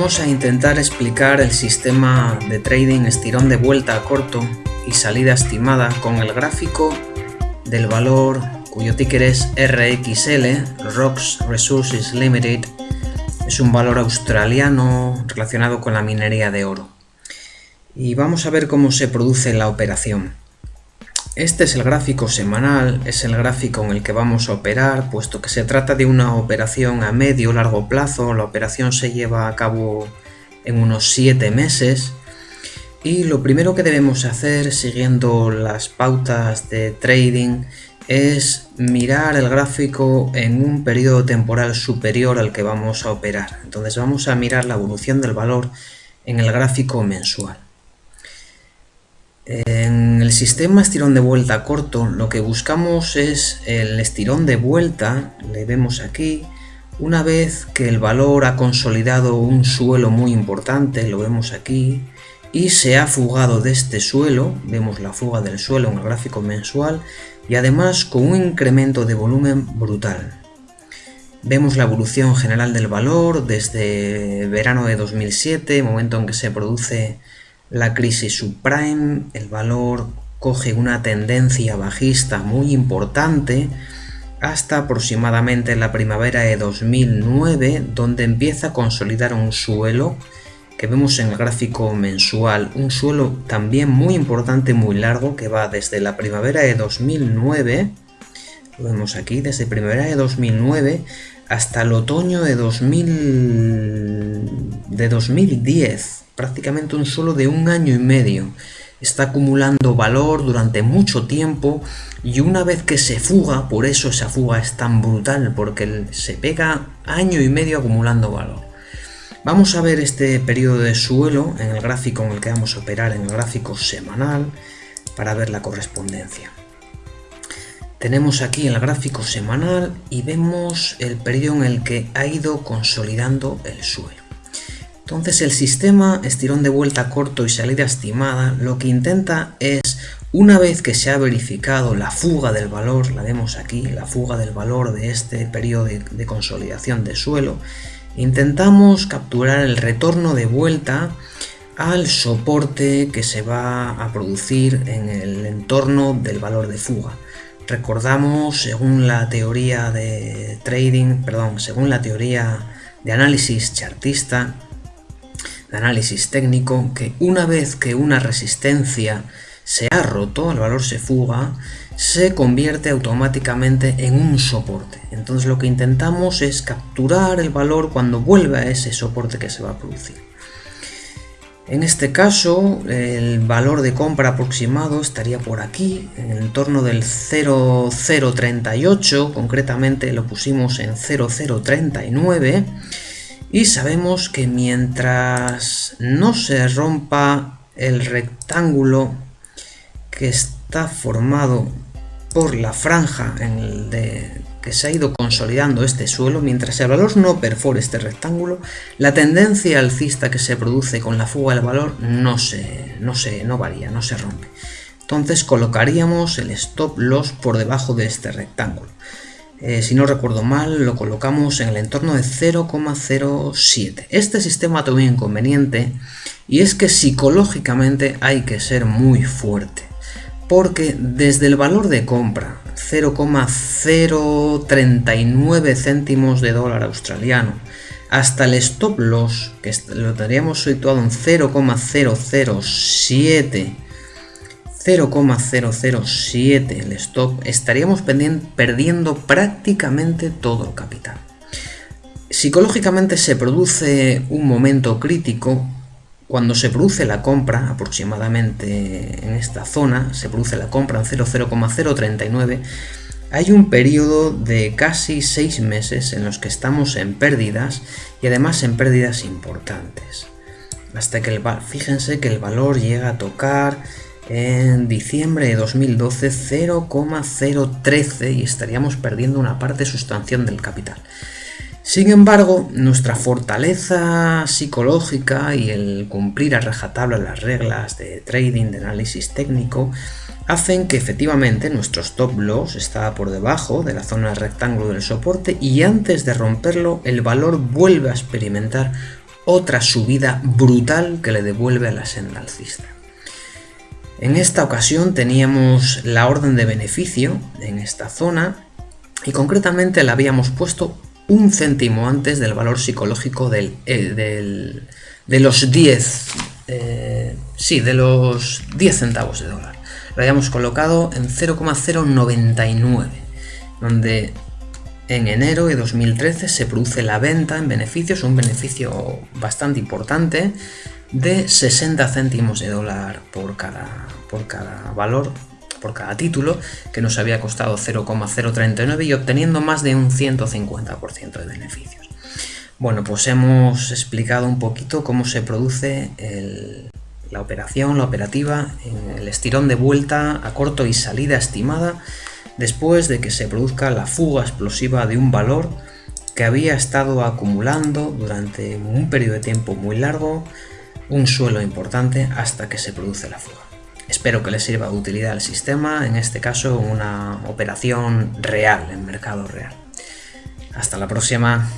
Vamos a intentar explicar el sistema de trading estirón de vuelta a corto y salida estimada con el gráfico del valor cuyo ticker es RXL, Rocks Resources Limited, es un valor australiano relacionado con la minería de oro. Y vamos a ver cómo se produce la operación. Este es el gráfico semanal, es el gráfico en el que vamos a operar, puesto que se trata de una operación a medio largo plazo, la operación se lleva a cabo en unos 7 meses y lo primero que debemos hacer siguiendo las pautas de trading es mirar el gráfico en un periodo temporal superior al que vamos a operar. Entonces vamos a mirar la evolución del valor en el gráfico mensual. En el sistema estirón de vuelta corto lo que buscamos es el estirón de vuelta, le vemos aquí, una vez que el valor ha consolidado un suelo muy importante, lo vemos aquí, y se ha fugado de este suelo, vemos la fuga del suelo en el gráfico mensual, y además con un incremento de volumen brutal. Vemos la evolución general del valor desde verano de 2007, momento en que se produce la crisis subprime, el valor coge una tendencia bajista muy importante hasta aproximadamente la primavera de 2009, donde empieza a consolidar un suelo que vemos en el gráfico mensual, un suelo también muy importante, muy largo, que va desde la primavera de 2009, vemos aquí, desde primavera de 2009 hasta el otoño de, 2000, de 2010, prácticamente un suelo de un año y medio. Está acumulando valor durante mucho tiempo y una vez que se fuga, por eso esa fuga es tan brutal, porque se pega año y medio acumulando valor. Vamos a ver este periodo de suelo en el gráfico en el que vamos a operar, en el gráfico semanal, para ver la correspondencia. Tenemos aquí el gráfico semanal y vemos el periodo en el que ha ido consolidando el suelo. Entonces el sistema estirón de vuelta corto y salida estimada lo que intenta es, una vez que se ha verificado la fuga del valor, la vemos aquí, la fuga del valor de este periodo de, consolidación de suelo, intentamos capturar el retorno de vuelta al soporte que se va a producir en el entorno del valor de fuga. Recordamos, según la teoría de trading, perdón, según la teoría de análisis chartista, de análisis técnico que una vez que una resistencia se ha roto, el valor se fuga, se convierte automáticamente en un soporte. Entonces lo que intentamos es capturar el valor cuando vuelve a ese soporte que se va a producir. En este caso, el valor de compra aproximado estaría por aquí, en el entorno del 0,038, concretamente lo pusimos en 0,039, y sabemos que mientras no se rompa el rectángulo que está formado por la franja en el de, que se ha ido consolidando este suelo, mientras el valor no perfore este rectángulo, la tendencia alcista que se produce con la fuga del valor no, se, no, se, no varía, no se rompe. Entonces colocaríamos el stop loss por debajo de este rectángulo. Eh, si no recuerdo mal, lo colocamos en el entorno de 0,07. Este sistema tiene un inconveniente y es que psicológicamente hay que ser muy fuerte. Porque desde el valor de compra, 0,039 céntimos de dólar australiano, hasta el stop loss, que lo tendríamos situado en 0,007 0,007 el stop, estaríamos perdiendo prácticamente todo el capital. Psicológicamente se produce un momento crítico cuando se produce la compra, aproximadamente en esta zona, se produce la compra en 0,039, hay un periodo de casi 6 meses en los que estamos en pérdidas y además en pérdidas importantes. Hasta que el, fíjense que el valor llega a tocar en diciembre de 2012 0,013 y estaríamos perdiendo una parte sustancial del capital. Sin embargo, nuestra fortaleza psicológica y el cumplir a rajatabla las reglas de trading, de análisis técnico, hacen que efectivamente nuestro stop loss está por debajo de la zona rectángulo del soporte y antes de romperlo el valor vuelve a experimentar otra subida brutal que le devuelve a la senda alcista. En esta ocasión teníamos la orden de beneficio en esta zona y concretamente la habíamos puesto un céntimo antes del valor psicológico del, eh, de los 10 eh, sí, de los 10 centavos de dólar. Lo habíamos colocado en 0,099, donde en enero de 2013 se produce la venta en beneficios, un beneficio bastante importante, de 60 céntimos de dólar por cada, por cada valor, por cada título, que nos había costado 0,039 y obteniendo más de un 150% de beneficios. Bueno, pues hemos explicado un poquito cómo se produce la operación, la operativa, el estirón de vuelta a corto y salida estimada después de que se produzca la fuga explosiva de un valor que había estado acumulando durante un periodo de tiempo muy largo un suelo importante hasta que se produce la fuga. Espero que les sirva de utilidad al sistema, en este caso una operación real, en mercado real. Hasta la próxima.